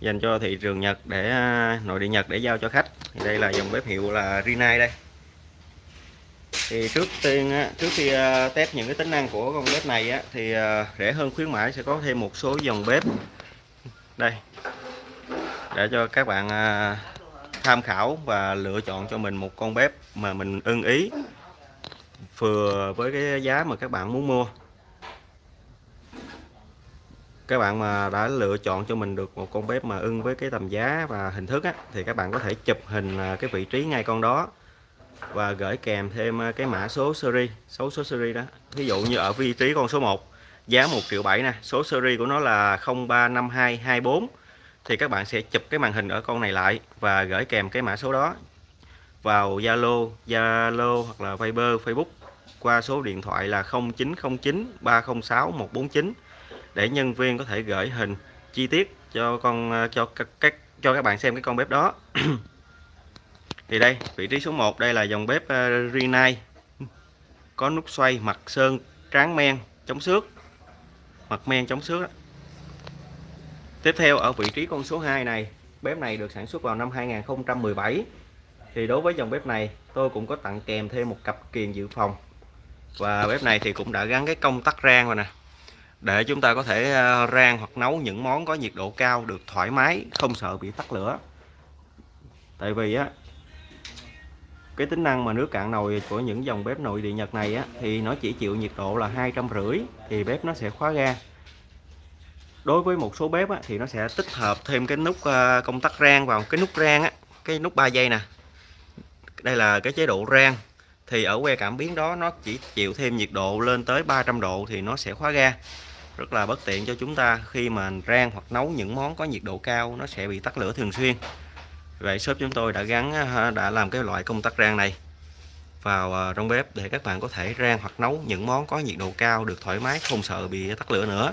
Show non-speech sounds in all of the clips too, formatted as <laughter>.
dành cho thị trường Nhật để à, nội địa Nhật để giao cho khách. Thì đây là dòng bếp hiệu là Rinnai đây. Thì trước tiên trước khi à, test những cái tính năng của con bếp này á, thì à, rẻ hơn khuyến mãi sẽ có thêm một số dòng bếp. Đây. Để cho các bạn tham khảo và lựa chọn cho mình một con bếp mà mình ưng ý vừa với cái giá mà các bạn muốn mua các bạn mà đã lựa chọn cho mình được một con bếp mà ưng với cái tầm giá và hình thức á, thì các bạn có thể chụp hình à, cái vị trí ngay con đó và gửi kèm thêm à, cái mã số series số số series đó. Ví dụ như ở vị trí con số 1 giá 1 triệu 7 nè số series của nó là 035224 thì các bạn sẽ chụp cái màn hình ở con này lại và gửi kèm cái mã số đó vào Zalo, Zalo hoặc là Viber, Facebook qua số điện thoại là 0909 306 149 để nhân viên có thể gửi hình chi tiết cho con à, cho các, các cho các bạn xem cái con bếp đó. <clears throat> Thì đây vị trí số 1 đây là dòng bếp uh, Rinnai. Có nút xoay mặt sơn tráng men chống xước. Mặt men chống xước tiếp theo ở vị trí con số 2 này bếp này được sản xuất vào năm 2017 thì đối với dòng bếp này tôi cũng có tặng kèm thêm một cặp kiềng dự phòng. Và bếp này thì cũng đã gắn cái công tắc rang rồi nè để chúng ta có thể ờ, rang hoặc nấu những món có nhiệt độ cao được thoải mái không sợ bị tắt lửa. Tại vì á cái tính năng mà nước cạn nồi của những dòng bếp nội địa Nhật này á thì nó chỉ chịu nhiệt độ là hai trăm rưỡi thì bếp nó sẽ khóa ga. Đối với một số bếp á, thì nó sẽ tích hợp thêm cái nút ờ, công tắc rang vào. Cái nút rang á cái nút 3 giây nè đây là cái chế độ rang. Thì ở que cảm biến đó nó chỉ chịu thêm nhiệt độ lên tới 300 độ thì nó sẽ khóa ga rất là bất tiện cho chúng ta khi mà rang hoặc nấu những món có nhiệt độ cao, nó sẽ bị tắt lửa thường xuyên. Vậy shop chúng tôi đã gắn đã làm cái loại công tắc rang này vào ờ, trong bếp để các bạn có thể rang hoặc nấu những món có nhiệt độ cao được thoải mái, không sợ bị tắt lửa nữa.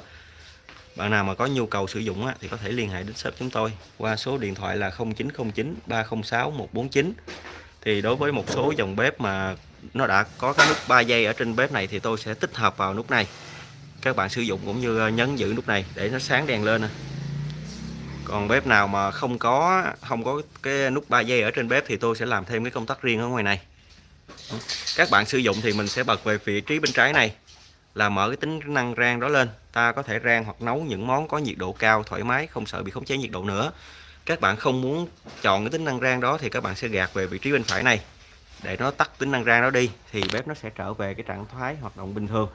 Bạn nào mà có nhu cầu sử dụng thì có thể liên hệ đến shop chúng tôi qua số điện thoại là 0909 306 149 thì đối với một số dòng bếp mà nó đã có cái nút 3 giây ở trên bếp này thì tôi sẽ tích hợp vào nút này các bạn sử dụng cũng như ờ, nhấn giữ nút này để nó sáng đèn lên còn bếp nào mà không có không có cái nút 3 giây ở trên bếp thì tôi sẽ làm thêm cái công tắc riêng ở ngoài này. Các bạn sử dụng thì mình sẽ bật về vị trí bên trái này, là mở cái tính năng rang đó lên. Ta có thể rang hoặc nấu những món có nhiệt độ cao, thoải mái, không sợ bị khống chế nhiệt độ nữa. Các bạn không muốn chọn cái tính năng rang đó thì các bạn sẽ gạt về vị trí bên phải này. Để nó tắt tính năng rang đó đi thì bếp nó sẽ trở về cái trạng thái hoạt động bình thường.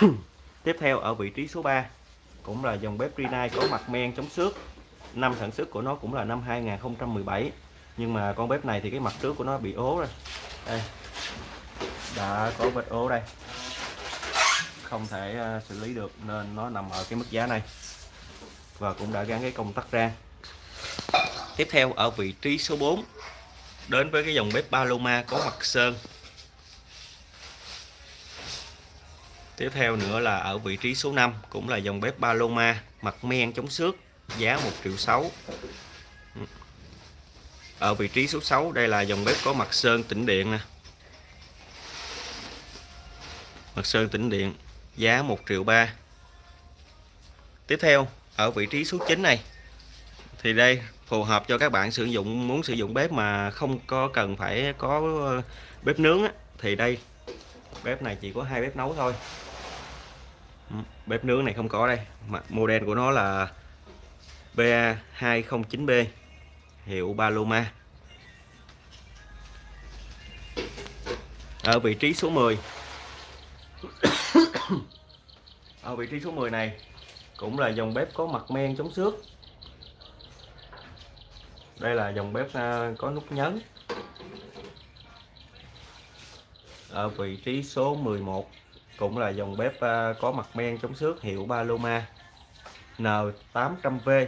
<coughs> tiếp theo, ở vị trí số 3 cũng là dòng bếp Rinnai có mặt men chống xước. Năm sản xuất của nó cũng là năm 2017 nhưng mà con bếp này thì cái mặt trước của nó bị ố rồi. Đây, đã có vết ố đây. Không thể à, xử lý được nên nó nằm ở cái mức giá này và cũng đã gắn cái công tắc ra. Tiếp theo, ở vị trí số 4 đến với cái dòng bếp Paloma có mặt sơn. Tiếp theo nữa là ở vị trí số 5 cũng là dòng bếp Paloma mặt men chống xước giá 1 triệu 6 ở vị trí số 6 đây là dòng bếp có mặt sơn tĩnh điện nè. Mặt sơn tĩnh điện giá 1 triệu 3 tiếp theo ở vị trí số 9 này thì đây phù hợp cho các bạn sử dụng muốn sử dụng bếp mà không có cần phải có bếp nướng á, thì đây. Bếp này chỉ có hai bếp nấu thôi bếp nướng này không có đây. Model của nó là BA209B hiệu Paloma. Ở vị trí số 10 ở vị trí số 10 này cũng là dòng bếp có mặt men chống xước. Đây là dòng bếp à, có nút nhấn. Ở vị trí số 11 cũng là dòng bếp à, có mặt men chống xước hiệu Paloma N800V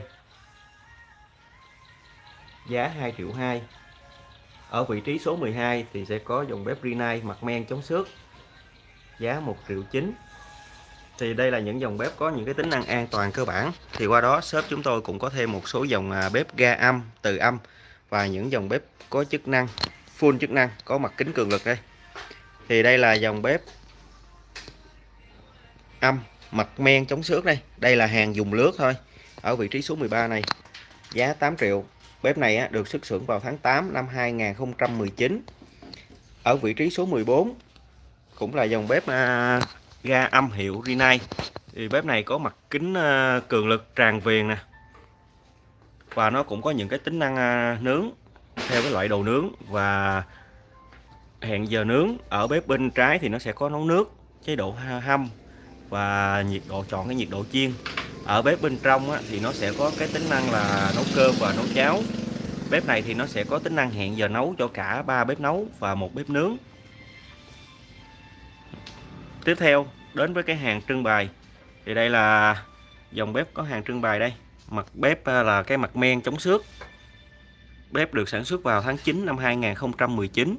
giá 2 triệu 2 ở vị trí số 12 thì sẽ có dòng bếp Rinnai mặt men chống xước. Giá 1 triệu 9 thì đây là những dòng bếp có những cái tính năng an toàn cơ bản. Thì qua đó shop chúng tôi cũng có thêm một số dòng à, bếp ga âm, từ âm và những dòng bếp có chức năng, full chức năng, có mặt kính cường lực đây. Thì đây là dòng bếp âm mặt men chống xước đây. Đây là hàng dùng lướt thôi ở vị trí số 13 này. Giá 8 triệu. Bếp này á, được xuất xưởng vào tháng 8 năm 2019 ở vị trí số 14 cũng là dòng bếp à, ga âm hiệu Rinnai thì bếp này có mặt kính à, cường lực tràn viền nè. Và nó cũng có những cái tính năng à, nướng theo cái loại đồ nướng và hẹn giờ nướng. Ở bếp bên trái thì nó sẽ có nấu nước chế độ hâm và nhiệt độ chọn cái nhiệt độ chiên. Ở bếp bên trong á, thì nó sẽ có cái tính năng là nấu cơm và nấu cháo. Bếp này thì nó sẽ có tính năng hẹn giờ nấu cho cả ba bếp nấu và một bếp nướng. Tiếp theo đến với cái hàng trưng bày. Thì đây là dòng bếp có hàng trưng bày đây. Mặt bếp à, là cái mặt men chống xước. Bếp được sản xuất vào tháng 9 năm 2019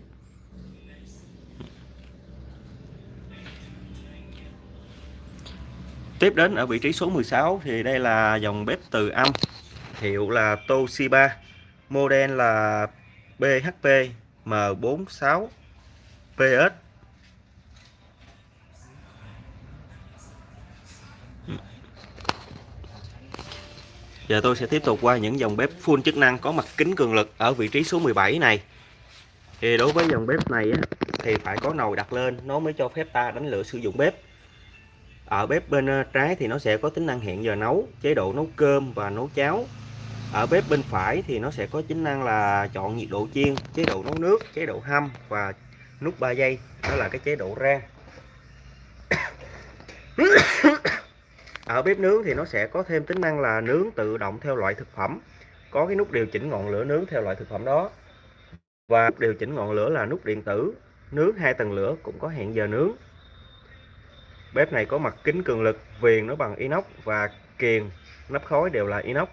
Tiếp đến ở vị trí số 16 thì đây là dòng bếp từ âm hiệu là Toshiba model là BHP M46 PS Giờ tôi sẽ tiếp tục qua những dòng bếp full chức năng có mặt kính cường lực ở vị trí số 17 này. Thì đối với dòng bếp này á, thì phải có nồi đặt lên nó mới cho phép ta đánh lửa sử dụng bếp. Ở bếp bên ờ, trái thì nó sẽ có tính năng hẹn giờ nấu, chế độ nấu cơm và nấu cháo. Ở bếp bên phải thì nó sẽ có tính năng là chọn nhiệt độ chiên, chế độ nấu nước, chế độ hâm và nút 3 giây, đó là cái chế độ rang. ở bếp nướng thì nó sẽ có thêm tính năng là nướng tự động theo loại thực phẩm. Có cái nút điều chỉnh ngọn lửa nướng theo loại thực phẩm đó. Và điều chỉnh ngọn lửa là nút điện tử. Nướng hai tầng lửa cũng có hẹn giờ nướng bếp này có mặt kính cường lực viền nó bằng inox và kiềng nắp khói đều là inox.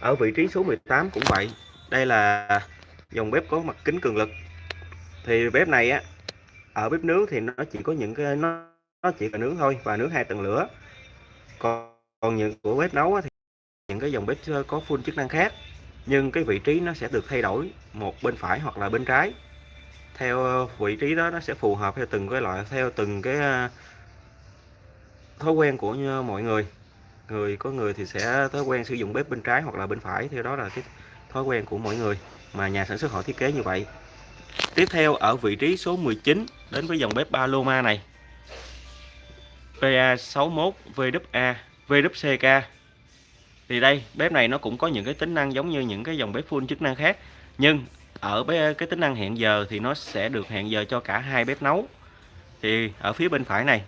Ở vị trí số 18 cũng vậy đây là dòng bếp có mặt kính cường lực. Thì bếp này á ở bếp nướng thì nó chỉ có những cái nó nó chỉ là nướng thôi và nướng hai tầng lửa. Còn, còn những của bếp nấu thì những cái dòng bếp có full chức năng khác nhưng cái vị trí nó sẽ được thay đổi một bên phải hoặc là bên trái. Theo vị trí đó nó sẽ phù hợp theo từng cái loại theo từng cái thói quen của mọi người. Người, có người thì sẽ thói quen sử dụng bếp bên trái hoặc là bên phải, theo đó là cái thói quen của mọi người mà nhà sản xuất họ thiết kế như vậy. Tiếp theo, ở vị trí số 19 đến với dòng bếp Paloma này. PA61 VWA VWCK thì đây, bếp này nó cũng có những cái tính năng giống như những cái dòng bếp full chức năng khác, nhưng ở cái tính năng hẹn giờ thì nó sẽ được hẹn giờ cho cả hai bếp nấu. Thì ở phía bên phải này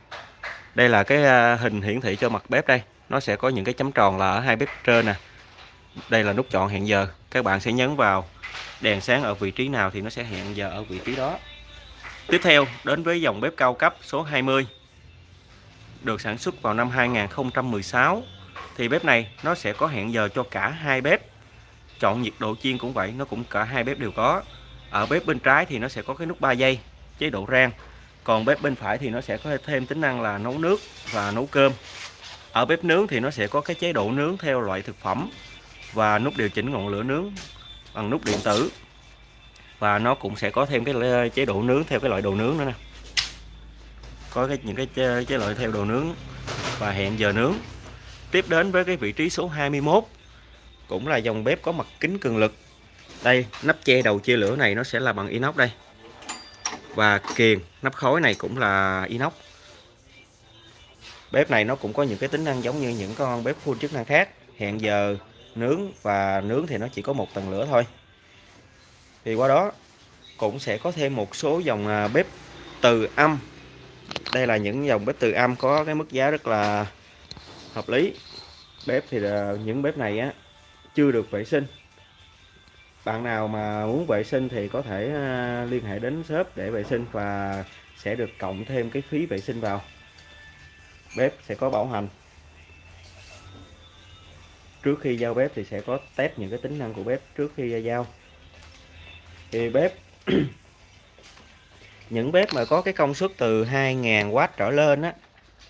đây là cái à, hình hiển thị cho mặt bếp đây. Nó sẽ có những cái chấm tròn là ở hai bếp trên nè. Đây là nút chọn hẹn giờ. Các bạn sẽ nhấn vào đèn sáng ở vị trí nào thì nó sẽ hẹn giờ ở vị trí đó. Tiếp theo, đến với dòng bếp cao cấp số 20 được sản xuất vào năm 2016 thì bếp này nó sẽ có hẹn giờ cho cả hai bếp. Chọn nhiệt độ chiên cũng vậy, nó cũng cả hai bếp đều có. Ở bếp bên trái thì nó sẽ có cái nút 3 giây, chế độ rang còn bếp bên phải thì nó sẽ có thêm tính năng là nấu nước và nấu cơm. Ở bếp nướng thì nó sẽ có cái chế độ nướng theo loại thực phẩm và nút điều chỉnh ngọn lửa nướng bằng nút điện tử. Và nó cũng sẽ có thêm cái chế độ nướng theo cái loại đồ nướng nữa nè. Có cái những cái chế, chế loại theo đồ nướng và hẹn giờ nướng. Tiếp đến với cái vị trí số 21 cũng là dòng bếp có mặt kính cường lực. Đây nắp che đầu chia lửa này nó sẽ là bằng inox đây và kiềng nắp khói này cũng là inox. Bếp này nó cũng có những cái tính năng giống như những con bếp full chức năng khác. Hẹn giờ nướng và nướng thì nó chỉ có một tầng lửa thôi. Thì qua đó cũng sẽ có thêm một số dòng à, bếp từ âm. Đây là những dòng bếp từ âm có cái mức giá rất là hợp lý. Bếp thì là những bếp này á, chưa được vệ sinh bạn nào mà muốn vệ sinh thì có thể à, liên hệ đến shop để vệ sinh và sẽ được cộng thêm cái phí vệ sinh vào. Bếp sẽ có bảo hành. Trước khi giao bếp thì sẽ có test những cái tính năng của bếp trước khi giao. Thì bếp, <coughs> những bếp mà có cái công suất từ 2.000W trở lên á,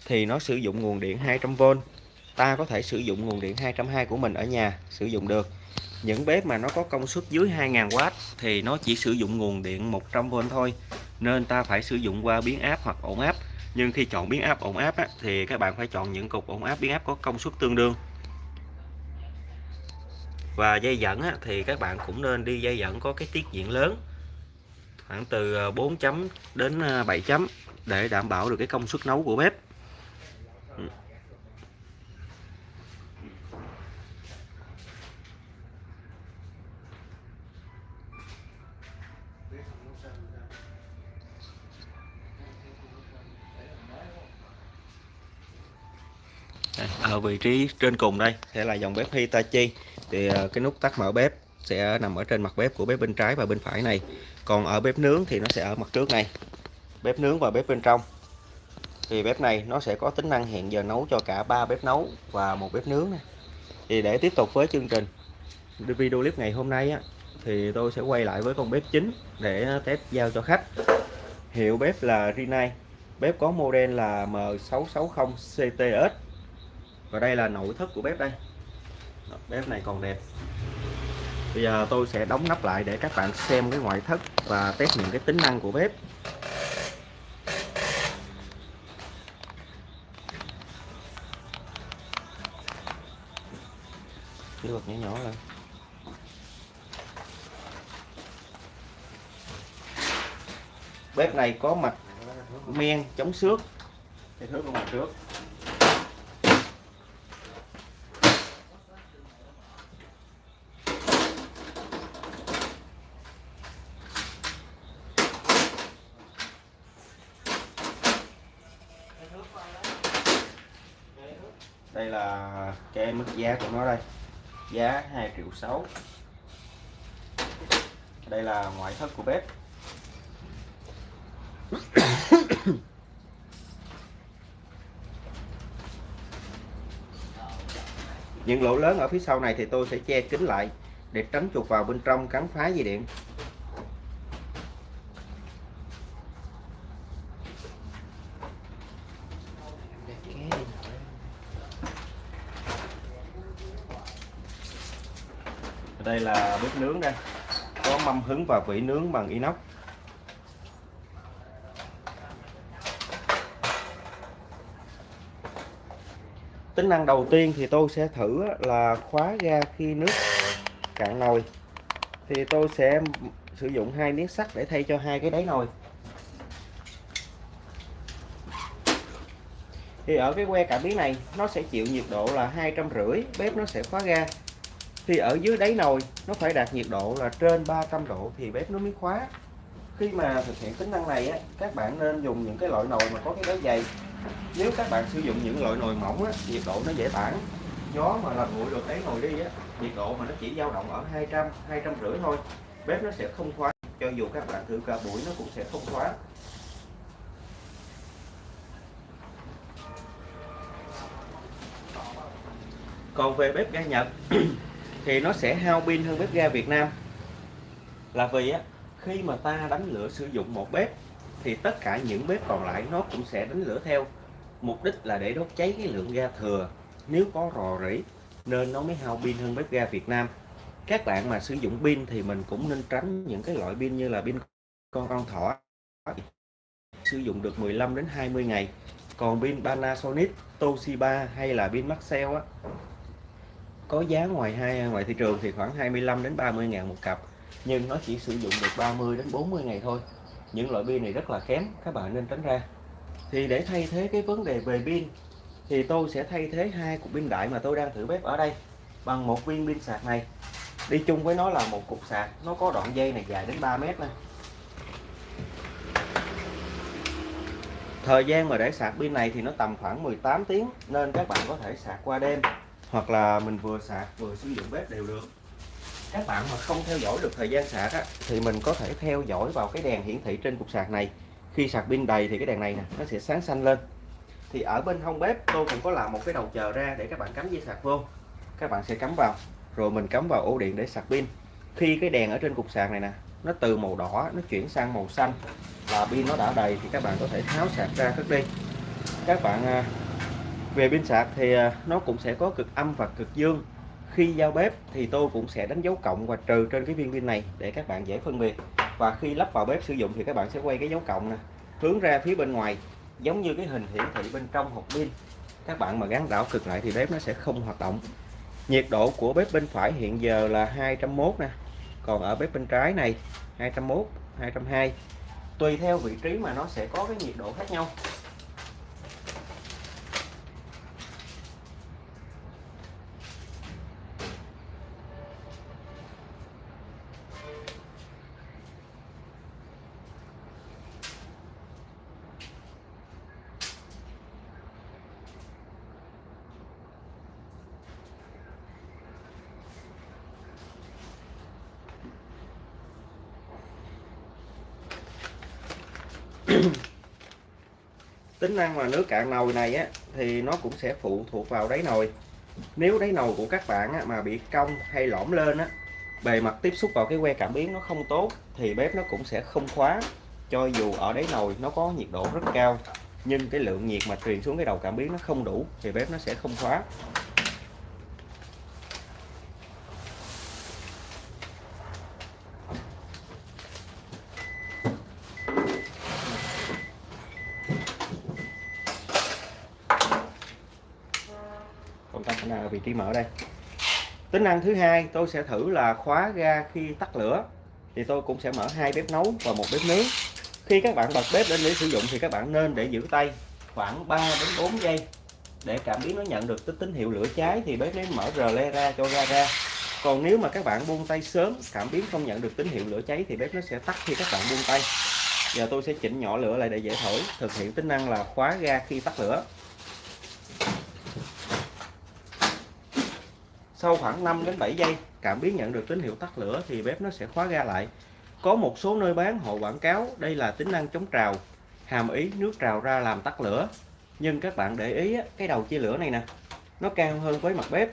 thì nó sử dụng nguồn điện 200V ta có thể sử dụng nguồn điện 220 của mình ở nhà, sử dụng được những bếp mà nó có công suất dưới 2.000W thì nó chỉ sử dụng nguồn điện 100V thôi. Nên ta phải sử dụng qua biến áp hoặc ổn áp. Nhưng khi chọn biến áp ổn áp á, thì các bạn phải chọn những cục ổn áp biến áp có công suất tương đương. Và dây dẫn á, thì các bạn cũng nên đi dây dẫn có cái tiết diện lớn khoảng từ ờ, 4 chấm đến ờ, 7 chấm để đảm bảo được cái công suất nấu của bếp. Ừ. ở vị trí trên cùng đây sẽ là dòng bếp Hitachi. Thì ờ, cái nút tắt mở bếp sẽ nằm ở trên mặt bếp của bếp bên trái và bên phải này. Còn ở bếp nướng thì nó sẽ ở mặt trước này. Bếp nướng và bếp bên trong. Thì bếp này nó sẽ có tính năng hẹn giờ nấu cho cả ba bếp nấu và một bếp nướng này. Thì để tiếp tục với chương trình video clip ngày hôm nay á, thì tôi sẽ quay lại với con bếp chính để test giao cho khách. Hiệu bếp là Rinnai bếp có model là M660 CTS và đây là nội thất của bếp đây. Bếp này còn đẹp. Bây giờ tôi sẽ đóng nắp lại để các bạn xem cái ngoại thất và test những cái tính năng của bếp. Lược nhỏ nhỏ lên. Bếp này có mặt men chống xước. Cái thước của mặt trước. Đây là cái mức giá của nó đây. Giá 2 triệu 6 đây là ngoại thất của bếp. <coughs> Những lỗ lớn ở phía sau này thì tôi sẽ che kín lại để tránh chuột vào bên trong cắn phá dây điện. Đây là bếp nướng đây. Có mâm hứng và vỉ nướng bằng inox. Tính năng đầu tiên thì tôi sẽ thử là khóa ga khi nước cạn nồi. Thì tôi sẽ sử dụng hai miếng sắt để thay cho hai cái đáy nồi. Thì ở cái que cảm biến này, nó sẽ chịu nhiệt độ là hai trăm rưỡi, bếp nó sẽ khóa ga thì ở dưới đáy nồi nó phải đạt nhiệt độ là trên 300 độ thì bếp nó mới khóa. Khi mà thực hiện tính năng này á, các bạn nên dùng những cái loại nồi mà có cái đáy dày. Nếu các bạn sử dụng những loại nồi mỏng á, nhiệt độ nó dễ tản. Gió mà làm nguội được đáy nồi đi á, nhiệt độ mà nó chỉ dao động ở 200 200 rưỡi thôi bếp nó sẽ không khóa. Cho dù các bạn thử cả buổi nó cũng sẽ không khóa. Còn về bếp ga Nhật thì nó sẽ hao pin hơn bếp ga Việt Nam. Là vì á, khi mà ta đánh lửa sử dụng một bếp, thì tất cả những bếp còn lại nó cũng sẽ đánh lửa theo. Mục đích là để đốt cháy cái lượng ga thừa. Nếu có rò rỉ, nên nó mới hao pin hơn bếp ga Việt Nam. Các bạn mà sử dụng pin thì mình cũng nên tránh những cái loại pin như là pin con con thỏ. Sử dụng được 15 đến 20 ngày. Còn pin Panasonic, Toshiba hay là pin Maxell á có giá ngoài hai, ngoài thị trường thì khoảng 25 đến 30 ngàn một cặp. Nhưng nó chỉ sử dụng được 30 đến 40 ngày thôi. Những loại pin này rất là kém, các bạn nên tránh ra. Thì để thay thế cái vấn đề về pin, thì tôi sẽ thay thế hai cục pin đại mà tôi đang thử bếp ở đây bằng một viên pin sạc này. Đi chung với nó là một cục sạc, nó có đoạn dây này dài đến 3 mét này thời gian mà để sạc pin này thì nó tầm khoảng 18 tiếng, nên các bạn có thể sạc qua đêm hoặc là mình vừa sạc vừa sử dụng bếp đều được. Các bạn mà không theo dõi được thời gian sạc á, thì mình có thể theo dõi vào cái đèn hiển thị trên cục sạc này. Khi sạc pin đầy thì cái đèn này nè nó sẽ sáng xanh lên. Thì ở bên hông bếp tôi cũng có làm một cái đầu chờ ra để các bạn cắm dây sạc vô. Các bạn sẽ cắm vào rồi mình cắm vào ổ điện để sạc pin. Khi cái đèn ở trên cục sạc này nè nó từ màu đỏ nó chuyển sang màu xanh là pin nó đã đầy thì các bạn có thể tháo sạc ra cất đi. Các bạn à, về pin sạc thì à, nó cũng sẽ có cực âm và cực dương. Khi giao bếp thì tôi cũng sẽ đánh dấu cộng và trừ trên cái viên pin này để các bạn dễ phân biệt. Và khi lắp vào bếp sử dụng thì các bạn sẽ quay cái dấu cộng nè, hướng ra phía bên ngoài, giống như cái hình hiển thị bên trong hộp pin. Các bạn mà gắn đảo cực lại thì bếp nó sẽ không hoạt động. Nhiệt độ của bếp bên phải hiện giờ là 201 nè, còn ở bếp bên trái này 201 202 tùy theo vị trí mà nó sẽ có cái nhiệt độ khác nhau. Tính năng mà nước cạn nồi này á thì nó cũng sẽ phụ thuộc vào đáy nồi. Nếu đáy nồi của các bạn á, mà bị cong hay lõm lên á bề mặt tiếp xúc vào cái que cảm biến nó không tốt thì bếp nó cũng sẽ không khóa cho dù ở đáy nồi nó có nhiệt độ rất cao nhưng cái lượng nhiệt mà truyền xuống cái đầu cảm biến nó không đủ thì bếp nó sẽ không khóa. Container mở đây. Tính năng thứ hai, tôi sẽ thử là khóa ga khi tắt lửa. Thì tôi cũng sẽ mở hai bếp nấu và một bếp nướng. Khi các bạn bật bếp lên để sử dụng thì các bạn nên để giữ tay khoảng 3 đến 4 giây để cảm biến nó nhận được tín hiệu lửa cháy thì bếp nó mở rờ le ra cho ga ra. Còn nếu mà các bạn buông tay sớm, cảm biến không nhận được tín hiệu lửa cháy thì bếp nó sẽ tắt khi các bạn buông tay. Giờ tôi sẽ chỉnh nhỏ lửa lại để dễ thổi. Thực hiện tính năng là khóa ga khi tắt lửa. Sau khoảng 5 đến 7 giây cảm biến nhận được tín hiệu tắt lửa thì bếp nó sẽ khóa ga lại. Có một số nơi bán họ quảng cáo đây là tính năng chống trào hàm ý nước trào ra làm tắt lửa. Nhưng các bạn để ý cái đầu chia lửa này nè nó cao hơn với mặt bếp.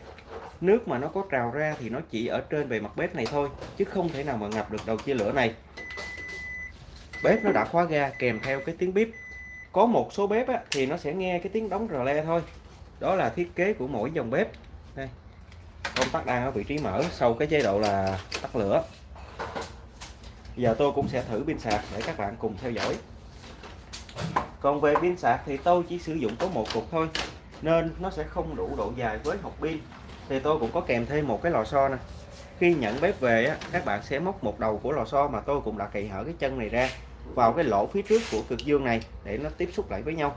Nước mà nó có trào ra thì nó chỉ ở trên bề mặt bếp này thôi chứ không thể nào mà ngập được đầu chia lửa này. Bếp nó đã khóa ga kèm theo cái tiếng bếp có một số bếp á, thì nó sẽ nghe cái tiếng đóng rờ le thôi. Đó là thiết kế của mỗi dòng bếp. Đây công tắc đang ở vị trí mở sau cái chế độ là tắt lửa. Giờ tôi cũng sẽ thử pin sạc để các bạn cùng theo dõi. Còn về pin sạc thì tôi chỉ sử dụng có một cục thôi nên nó sẽ không đủ độ dài với hộp pin. Thì tôi cũng có kèm thêm một cái lò xo nè. Khi nhận bếp về á, các bạn sẽ móc một đầu của lò xo mà tôi cũng đã kỳ hở cái chân này ra vào cái lỗ phía trước của cực dương này để nó tiếp xúc lại với nhau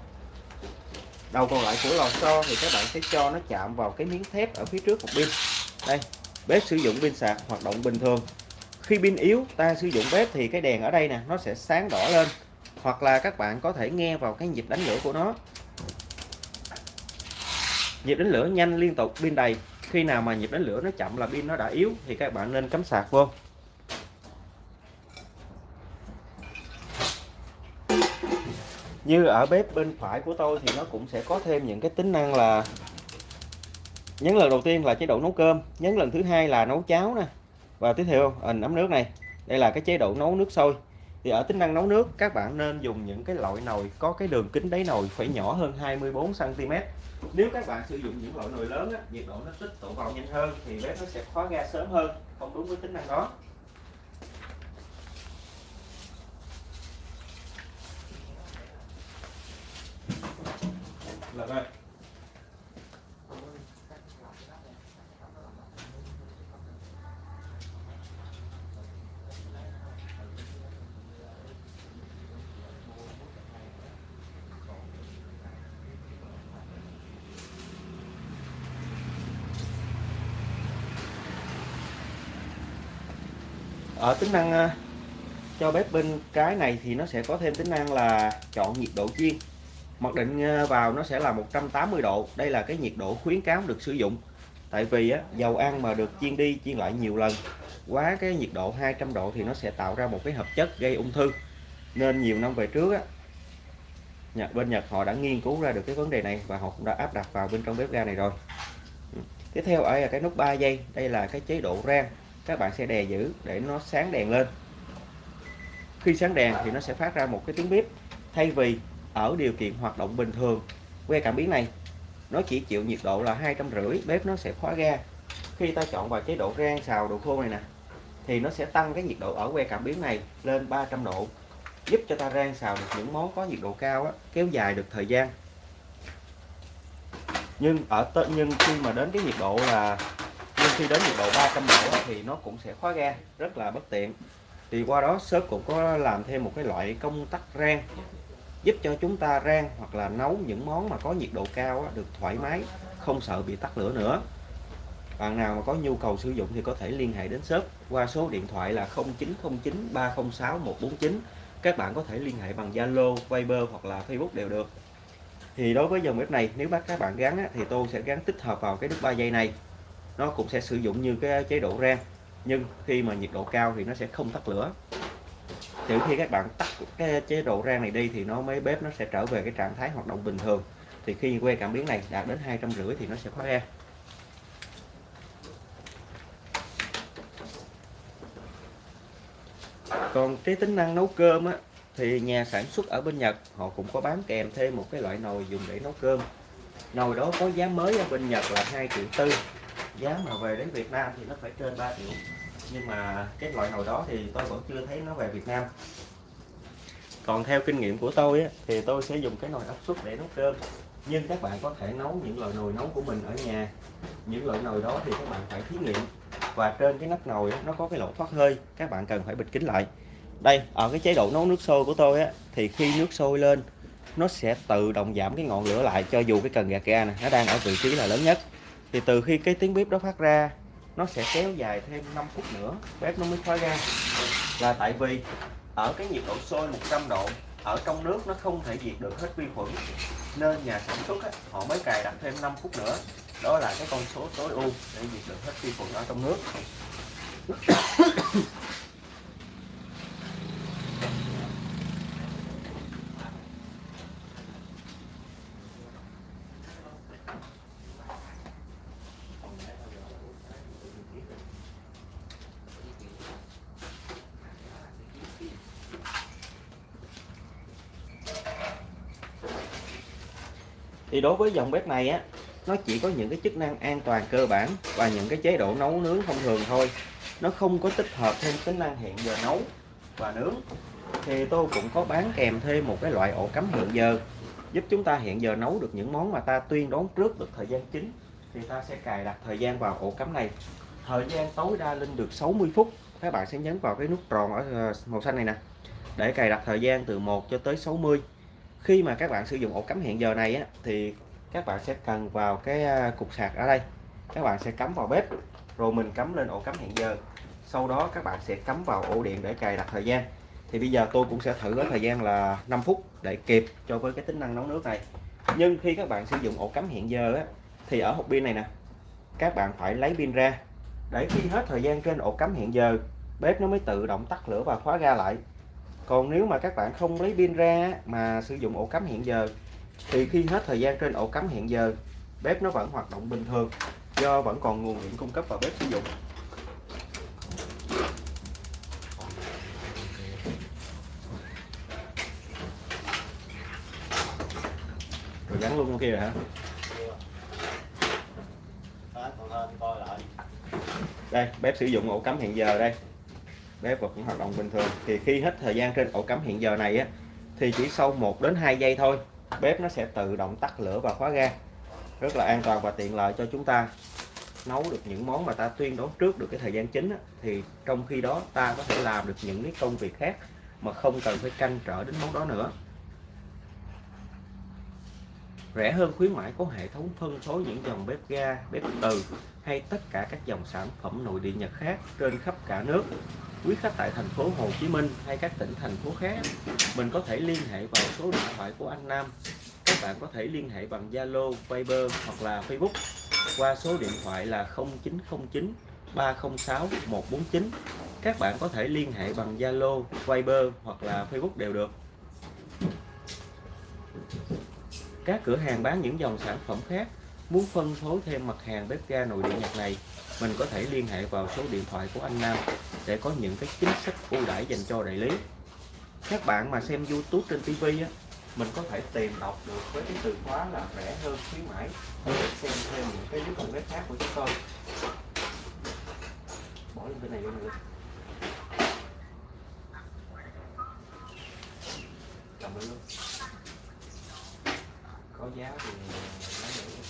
đầu còn lại của lò xo thì các bạn sẽ cho nó chạm vào cái miếng thép ở phía trước một pin. Đây, bếp sử dụng pin sạc hoạt động bình thường. Khi pin yếu, ta sử dụng bếp thì cái đèn ở đây nè, nó sẽ sáng đỏ lên. Hoặc là các bạn có thể nghe vào cái nhịp đánh lửa của nó. Nhịp đánh lửa nhanh liên tục, pin đầy. Khi nào mà nhịp đánh lửa nó chậm là pin nó đã yếu thì các bạn nên cắm sạc vô. Như ở bếp bên phải của tôi thì nó cũng sẽ có thêm những cái tính năng là nhấn lần đầu tiên là chế độ nấu cơm nhấn lần thứ hai là nấu cháo nè. Và tiếp theo à, hình ấm nước này. Đây là cái chế độ nấu nước sôi. Thì ở tính năng nấu nước các bạn nên dùng những cái loại nồi có cái đường kính đáy nồi phải nhỏ hơn 24 cm nếu các bạn sử dụng những loại nồi lớn á, nhiệt độ nó tích tụ vào nhanh hơn thì bếp nó sẽ khóa ga sớm hơn không đúng với tính năng đó là đây ở tính năng ờ, cho bếp bên cái này thì nó sẽ có thêm tính năng là chọn nhiệt độ chiên mặc định ờ, vào nó sẽ là 180 độ. Đây là cái nhiệt độ khuyến cáo được sử dụng. Tại vì á, dầu ăn mà được chiên đi chiên lại nhiều lần quá cái nhiệt độ 200 độ thì nó sẽ tạo ra một cái hợp chất gây ung thư. Nên nhiều năm về trước á, Nhật, bên Nhật họ đã nghiên cứu ra được cái vấn đề này và họ cũng đã áp đặt vào bên trong bếp ga này rồi. Tiếp theo ở cái nút 3 giây. Đây là cái chế độ rang các bạn sẽ đè giữ để nó sáng đèn lên. Khi sáng đèn thì nó sẽ phát ra một cái tiếng bếp thay vì ở điều kiện hoạt động bình thường. Que cảm biến này nó chỉ chịu nhiệt độ là hai trăm rưỡi bếp nó sẽ khóa ga. Khi ta chọn vào chế độ rang xào đồ khô này nè thì nó sẽ tăng cái nhiệt độ ở que cảm biến này lên 300 độ giúp cho ta rang xào được những món có nhiệt độ cao á, kéo dài được thời gian. Nhưng ở nhưng khi mà đến cái nhiệt độ là khi đến nhiệt độ 300 độ thì nó cũng sẽ khóa ga rất là bất tiện. Thì qua đó shop cũng có làm thêm một cái loại công tắc rang giúp cho chúng ta rang hoặc là nấu những món mà có nhiệt độ cao được thoải mái không sợ bị tắt lửa nữa. Bạn nào mà có nhu cầu sử dụng thì có thể liên hệ đến shop qua số điện thoại là 0909 306 149 các bạn có thể liên hệ bằng Zalo, Viber hoặc là Facebook đều được. Thì đối với dòng bếp này nếu bác các bạn gắn thì tôi sẽ gắn tích hợp vào cái nút 3 giây này nó cũng sẽ sử dụng như cái chế độ rang, nhưng khi mà nhiệt độ cao thì nó sẽ không tắt lửa. Trừ khi các bạn tắt cái chế độ rang này đi thì nó mới bếp nó sẽ trở về cái trạng thái hoạt động bình thường. Thì khi que cảm biến này đạt đến hai trăm rưỡi thì nó sẽ khóa ra. Còn cái tính năng nấu cơm á, thì nhà sản xuất ở bên Nhật, họ cũng có bán kèm thêm một cái loại nồi dùng để nấu cơm. Nồi đó có giá mới ở bên Nhật là 2 triệu tư giá mà về đến Việt Nam thì nó phải trên 3 triệu. Nhưng mà cái loại nồi đó thì tôi vẫn chưa thấy nó về Việt Nam. Còn theo kinh nghiệm của tôi á, thì tôi sẽ dùng cái nồi áp suất để nấu cơm. Nhưng các bạn có thể nấu những loại nồi nấu của mình ở nhà. Những loại nồi đó thì các bạn phải thí nghiệm. Và trên cái nắp nồi nó có cái lỗ thoát hơi. Các bạn cần phải bịt kín lại. Đây ở cái chế độ nấu nước sôi của tôi á thì khi nước sôi lên nó sẽ tự động giảm cái ngọn lửa lại cho dù cái cần gạt ga này nó đang ở vị trí là lớn nhất thì từ khi cái tiếng bếp đó phát ra nó sẽ kéo dài thêm 5 phút nữa bếp nó mới khóa ra. Là tại vì ở cái nhiệt độ sôi 100 độ ở trong nước nó không thể diệt được hết vi khuẩn nên nhà sản xuất á, họ mới cài đặt thêm 5 phút nữa. Đó là cái con số tối ưu để diệt được hết vi khuẩn ở trong nước. Thì đối với dòng bếp này á, nó chỉ có những cái chức năng an toàn cơ bản và những cái chế độ nấu nướng thông thường thôi. Nó không có tích hợp thêm tính năng hẹn giờ nấu và nướng. Thì tôi cũng có bán kèm thêm một cái loại ổ cắm hẹn giờ, giúp chúng ta hẹn giờ nấu được những món mà ta tuyên đoán trước được thời gian chính. Thì ta sẽ cài đặt thời gian vào ổ cắm này. Thời gian tối đa lên được 60 phút. Các bạn sẽ nhấn vào cái nút tròn ở ờ, màu xanh này nè. Để cài đặt thời gian từ 1 cho tới 60 khi mà các bạn sử dụng ổ cắm hẹn giờ này á, thì các bạn sẽ cần vào cái à, cục sạc ở đây. Các bạn sẽ cắm vào bếp rồi mình cắm lên ổ cắm hẹn giờ. Sau đó các bạn sẽ cắm vào ổ điện để cài đặt thời gian. Thì bây giờ tôi cũng sẽ thử ở thời gian là 5 phút để kịp cho với cái tính năng nấu nước này. Nhưng khi các bạn sử dụng ổ cắm hẹn giờ á, thì ở hộp pin này nè các bạn phải lấy pin ra. Để khi hết thời gian trên ổ cắm hẹn giờ bếp nó mới tự động tắt lửa và khóa ga lại còn nếu mà các bạn không lấy pin ra mà sử dụng ổ cắm hiện giờ, thì khi hết thời gian trên ổ cắm hiện giờ, bếp nó vẫn hoạt động bình thường, do vẫn còn nguồn điện cung cấp vào bếp sử dụng. Rồi gắn luôn kia rồi hả? Đây, bếp sử dụng ổ cắm hiện giờ đây bếp vẫn hoạt động bình thường. Thì khi hết thời gian trên ổ cắm hiện giờ này á thì chỉ sau 1 đến 2 giây thôi bếp nó sẽ tự động tắt lửa và khóa ga. Rất là an toàn và tiện lợi cho chúng ta nấu được những món mà ta tuyên đoán trước được cái thời gian chính á, thì trong khi đó ta có thể làm được những cái công việc khác mà không cần phải canh trở đến món đó nữa. Rẻ hơn khuyến mãi có hệ thống phân phối những dòng bếp ga bếp từ hay tất cả các dòng sản phẩm nội địa Nhật khác trên khắp cả nước quý khách tại thành phố Hồ Chí Minh hay các tỉnh thành phố khác mình có thể liên hệ vào số điện thoại của anh Nam. Các bạn có thể liên hệ bằng Zalo, Viber hoặc là Facebook qua số điện thoại là 0909 306 149 các bạn có thể liên hệ bằng Zalo, Viber hoặc là Facebook đều được. Các cửa hàng bán những dòng sản phẩm khác muốn phân phối thêm mặt hàng bếp ga nội địa Nhật này mình có thể liên hệ vào số điện thoại của anh Nam để có những cái chính sách ưu đãi dành cho đại lý. Các bạn mà xem YouTube trên TV á, mình có thể tìm đọc được với cái từ khóa là rẻ hơn khuyến mãi để xem thêm những cái clip bếp khác của chúng tôi. Bỏ lên bên này luôn nữa cầm lên luôn. Có giá thì lấy được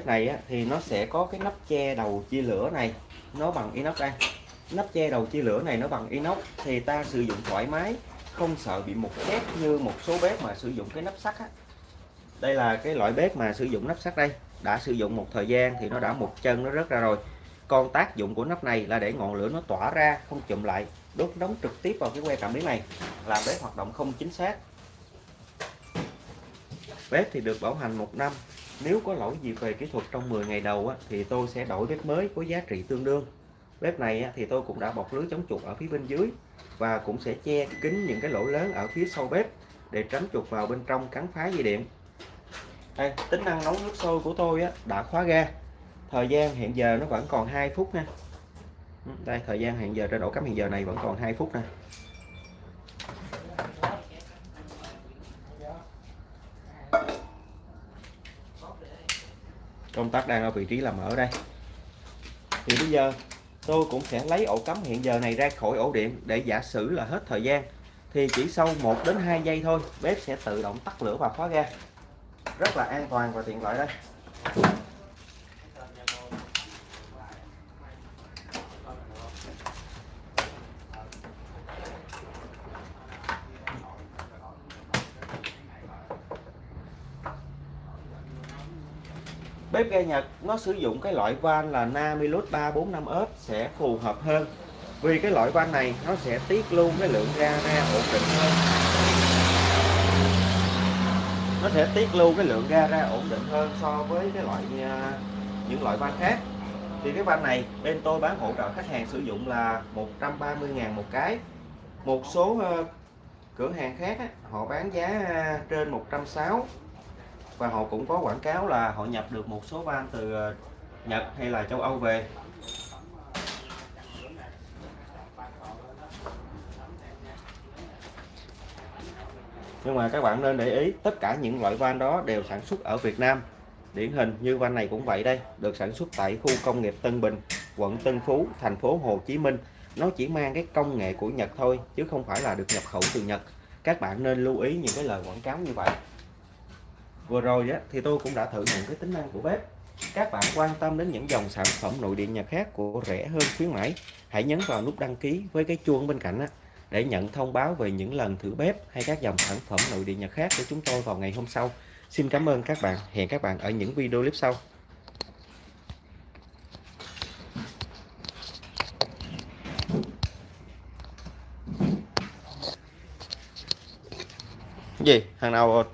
bếp này á, thì nó sẽ có cái nắp che đầu chia lửa này nó bằng inox đây. Nắp che đầu chia lửa này nó bằng inox thì ta sử dụng thoải mái không sợ bị mục khét như một số bếp mà sử dụng cái nắp sắt á. đây là cái loại bếp mà sử dụng nắp sắt đây. Đã sử dụng một thời gian thì nó đã một chân nó rớt ra rồi. Còn tác dụng của nắp này là để ngọn lửa nó tỏa ra không chụm lại đốt nóng trực tiếp vào cái que cảm biến này. Làm bếp hoạt động không chính xác. Bếp thì được bảo hành một năm nếu có lỗi gì về kỹ thuật trong 10 ngày đầu á, thì tôi sẽ đổi bếp mới có giá trị tương đương. Bếp này á, thì tôi cũng đã bọc lưới chống chuột ở phía bên dưới và cũng sẽ che kín những cái lỗ lớn ở phía sau bếp để tránh chuột vào bên trong cắn phá dây điện. Đây, tính năng nấu nước sôi của tôi á, đã khóa ga. Thời gian hiện giờ nó vẫn còn 2 phút nha. Ừ, đây thời gian hiện giờ trên ổ cắm hiện giờ này vẫn còn 2 phút nè. Công tắc đang ở vị trí là mở đây. Thì bây giờ tôi cũng sẽ lấy ổ cắm hiện giờ này ra khỏi ổ điện để giả sử là hết thời gian, thì chỉ sau 1 đến 2 giây thôi, bếp sẽ tự động tắt lửa và khóa ga. Rất là an toàn và tiện lợi đây. Bếp ga Nhật, nó sử dụng cái loại van là Namilus 345S sẽ phù hợp hơn. Vì cái loại van này, nó sẽ tiết luôn cái lượng ga ra ổn định hơn. Nó sẽ tiết lưu cái lượng ga ra ổn định hơn so với cái loại à, những loại van khác. Thì cái van này, bên tôi bán hỗ trợ khách hàng sử dụng là 130.000 một cái. Một số ờ, cửa hàng khác họ bán giá à, trên 160 và họ cũng có quảng cáo là họ nhập được một số van từ ờ, Nhật hay là châu Âu về. Nhưng mà các bạn nên để ý, tất cả những loại van đó đều sản xuất ở Việt Nam. Điển hình như van này cũng vậy đây, được sản xuất tại khu công nghiệp Tân Bình, quận Tân Phú, thành phố Hồ Chí Minh. Nó chỉ mang cái công nghệ của Nhật thôi, chứ không phải là được nhập khẩu từ Nhật. Các bạn nên lưu ý những cái lời quảng cáo như vậy vừa rồi á, thì tôi cũng đã thử những cái tính năng của bếp. Các bạn quan tâm đến những dòng sản phẩm nội địa nhật khác của rẻ hơn khuyến mãi hãy nhấn vào nút đăng ký với cái chuông bên cạnh á, để nhận thông báo về những lần thử bếp hay các dòng sản phẩm nội địa nhật khác của chúng tôi vào ngày hôm sau. Xin cảm ơn các bạn. Hẹn các bạn ở những video clip sau. Gì? Thằng nào